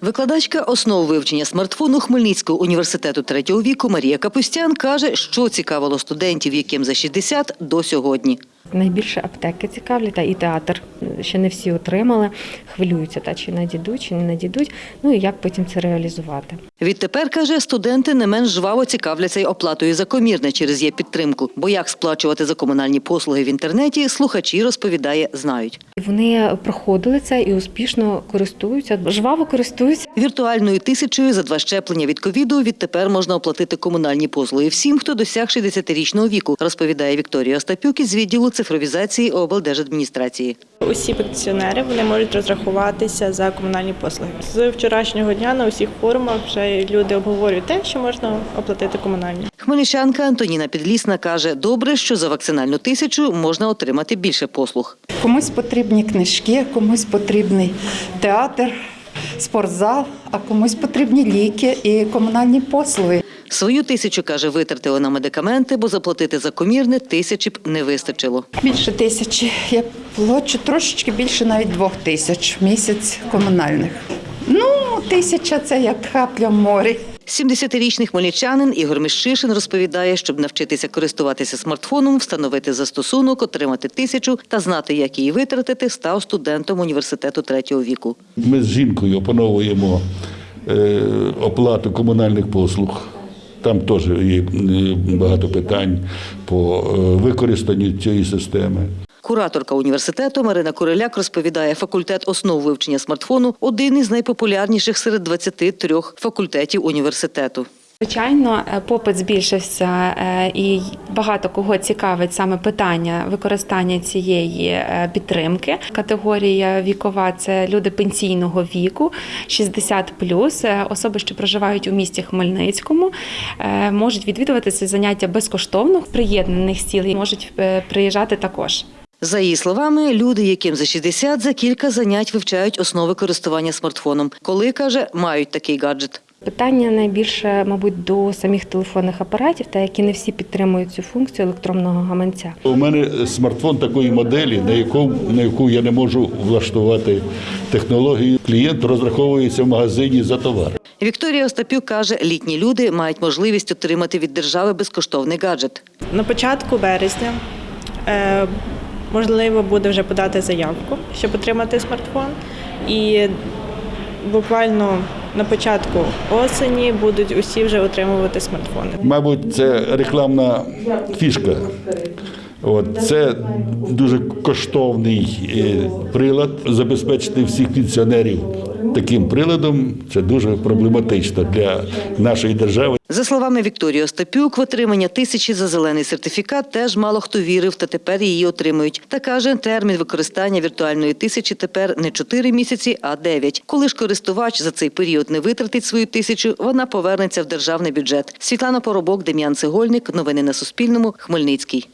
Викладачка основ вивчення смартфону Хмельницького університету третього віку Марія Капустян каже, що цікавило студентів, яким за 60 до сьогодні. Найбільше аптеки цікавлять, та і театр ще не всі отримали. Хвилюються, та чи надійдуть, чи не надійдуть. Ну і як потім це реалізувати. Відтепер, каже, студенти не менш жваво цікавляться й оплатою за комірне через є підтримку. Бо як сплачувати за комунальні послуги в інтернеті, слухачі розповідає, знають. Вони проходили це і успішно користуються, жваво користуються. Віртуальною тисячою за два щеплення від ковіду відтепер можна оплатити комунальні послуги всім, хто досяг 60-річного віку, розповідає Вікторія Остапюк із відділу цифровізації облдержадміністрації. Усі пенсіонери вони можуть розрахуватися за комунальні послуги. З вчорашнього дня на усіх форумах вже люди обговорюють те, що можна оплатити комунальні. Хмельничанка Антоніна Підлісна каже, добре, що за вакцинальну тисячу можна отримати більше послуг. Комусь потрібні книжки, комусь потрібний театр, спортзал, а комусь потрібні ліки і комунальні послуги. Свою тисячу, каже, витратила на медикаменти, бо заплатити за комірне тисячі б не вистачило. Більше тисячі. Я плачу трошечки більше навіть двох тисяч в місяць комунальних. Ну, тисяча це як капля в морі. 70-річний хмельничанин Ігор Міщишин розповідає, щоб навчитися користуватися смартфоном, встановити застосунок, отримати тисячу та знати, як її витратити, став студентом університету третього віку. Ми з жінкою опановуємо е, оплату комунальних послуг. Там теж є е, багато питань по е, використанню цієї системи. Кураторка університету Марина Куриляк розповідає, факультет основ вивчення смартфону один із найпопулярніших серед 23 факультетів університету. Звичайно, е, попит збільшився е, і багато кого цікавить саме питання використання цієї е, підтримки. Категорія вікова це люди пенсійного віку, 60+, е, особи, що проживають у місті Хмельницькому, можуть відвідувати це заняття безкоштовно. Приєднаних сіл можуть приїжджати також. За її словами, люди, яким за 60, за кілька занять вивчають основи користування смартфоном. Коли, каже, мають такий гаджет. Питання найбільше, мабуть, до самих телефонних апаратів, та які не всі підтримують цю функцію електронного гаманця. У мене смартфон такої моделі, на яку, на яку я не можу влаштувати технологію. Клієнт розраховується в магазині за товар. Вікторія Остапюк каже, літні люди мають можливість отримати від держави безкоштовний гаджет. На початку березня е, можливо буде вже подати заявку, щоб отримати смартфон. І буквально на початку осені будуть усі вже отримувати смартфони. Мабуть, це рекламна фішка. От це дуже коштовний е, прилад. Забезпечити всіх пенсіонерів таким приладом це дуже проблематично для нашої держави. За словами Вікторії Остапюк, в отримання тисячі за зелений сертифікат теж мало хто вірив, та тепер її отримують. Та каже, термін використання віртуальної тисячі тепер не 4 місяці, а 9. Коли ж користувач за цей період не витратить свою тисячу, вона повернеться в державний бюджет. Світлана Поробок, Дем'ян Цегольник. Новини на Суспільному. Хмельницький.